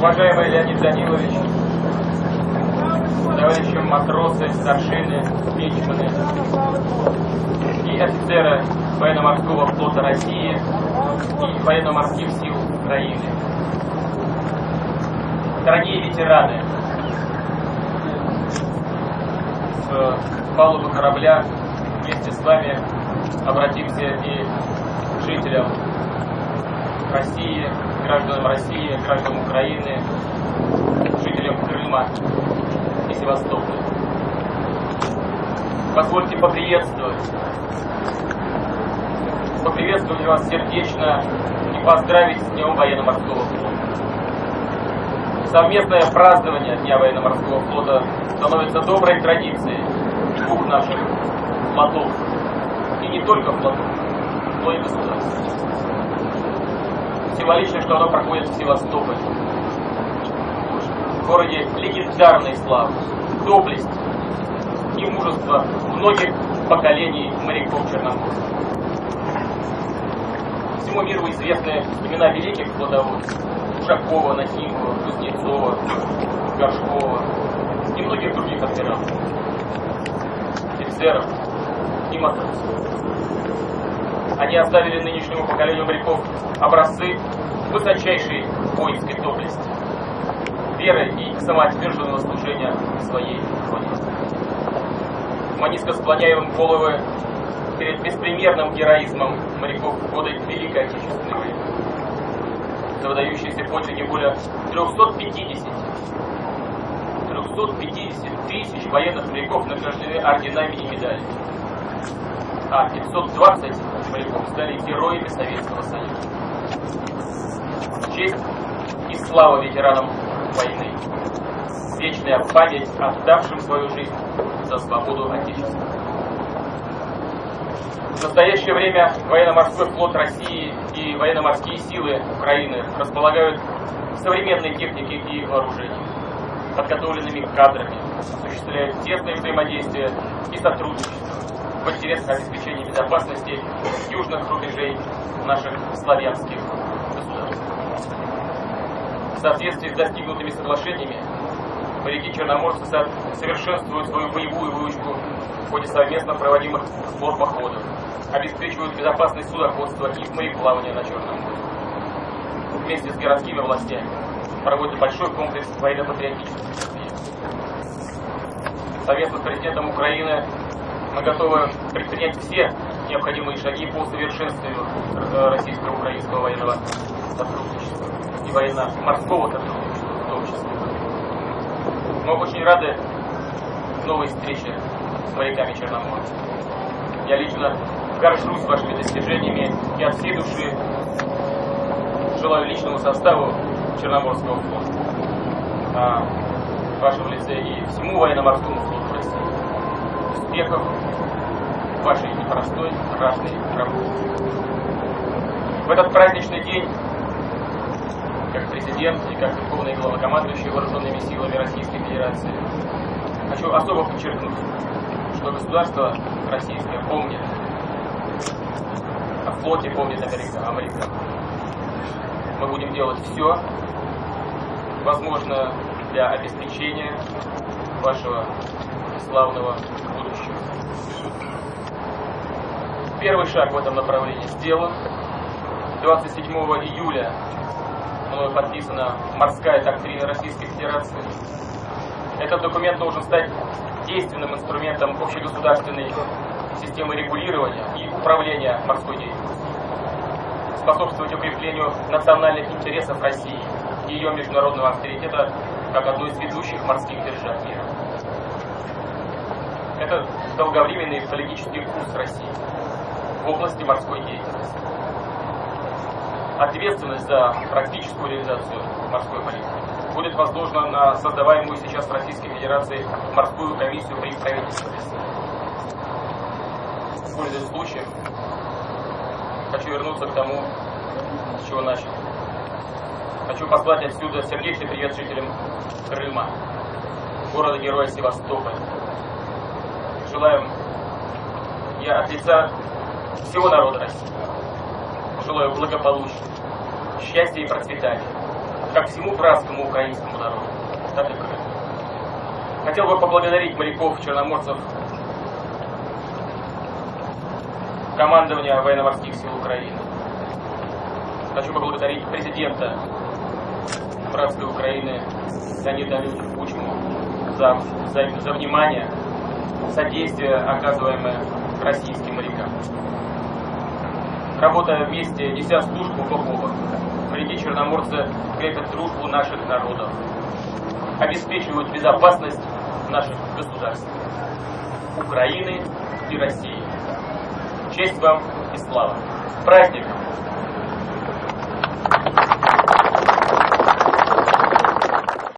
уважаемый Леонид Данилович, товарищи матросы, старшины, мичманы и офицеры военно-морского флота России и военно-морских сил Украины. Дорогие ветераны, с палубы корабля вместе с вами обратимся и к жителям России, гражданам России, гражданам Украины, жителям Крыма и Севастополя. Позвольте поприветствовать, поприветствовать вас сердечно и поздравить с Днем военно-морского флота. Совместное празднование Дня военно-морского флота становится доброй традицией двух наших флотов. И не только флотов, но и государств. Символично, что оно проходит в Севастополе. В городе легендарной славы, доблесть и мужество многих поколений моряков Черноморска. Всему миру известны имена великих флотоводцев Ушакова, Нахимова, Кузнецова, Горшкова и многих других адмиралов, офицеров и матросов. Они оставили нынешнему поколению моряков образцы высочайшей воинской доблести, веры и самоотверженного служения своей родине. Мы низко склоняем головы перед беспримерным героизмом моряков в годы Великой Отечественной войны за выдающиеся подвиги более 350 350 тысяч военных моряков награждены орденами и медалями, а 520 моряков стали героями Советского Союза. Честь и слава ветеранам войны. Вечная память отдавшим свою жизнь за свободу Отечества. В настоящее время военно-морской флот России и военно-морские силы Украины располагают современной техникой и вооружением, подготовленными кадрами, осуществляют тесное взаимодействие и сотрудничество в интересах обеспечения безопасности южных рубежей наших славянских государств. В соответствии с достигнутыми соглашениями, моряки черноморцы совершенствуют свою боевую выучку в ходе совместно проводимых морпоходов, обеспечивают безопасность судоходства и мореплавания на Черном море. Вместе с городскими властями проводят большой комплекс военно-патриотических. Совместно с президентом Украины мы готовы предпринять все необходимые шаги по совершенствованию российско-украинского военного сотрудничества и военно-морского сотрудничества в том числе. Мы очень рады новой встрече с моряками Черноморья. Я лично горжусь вашими достижениями и от всей души желаю личному составу Черноморского флота, а в вашем лице и всему военно-морскому флоту России. Успехов в вашей непростой, страшной работе. В этот праздничный день, как президент и как верховный главнокомандующий вооруженными силами Российской Федерации, хочу особо подчеркнуть, что государство российское помнит о флоте, помнит Америка, Америка. Мы будем делать все, возможно, для обеспечения вашего славного будущего. Первый шаг в этом направлении сделан. 27 июля мною подписана морская доктрина Российской Федерации. Этот документ должен стать действенным инструментом общегосударственной системы регулирования и управления морской деятельностью, способствовать укреплению национальных интересов России и ее международного авторитета как одной из ведущих морских держав мира. Это долговременный политический курс России в области морской деятельности. Ответственность за практическую реализацию морской политики будет возложена на создаваемую сейчас Российской Федерации морскую комиссию при правительстве Пользуясь случаем, хочу вернуться к тому, с чего начал. Хочу послать отсюда сердечный привет жителям Крыма, города-героя Севастополя. Желаем я от лица всего народа России. Желаю благополучия, счастья и процветания, как всему братскому украинскому народу, так и Крым. Хотел бы поблагодарить моряков, черноморцев, командования военно-морских сил Украины. Хочу поблагодарить президента братской Украины Леонида Ильича Кучму за, за, за внимание, содействие, оказываемое российским морякам. Работая вместе, неся службу бок, моряки черноморцы крепят дружбу наших народов, обеспечивают безопасность наших государств, Украины и России. Честь вам и слава! С праздником!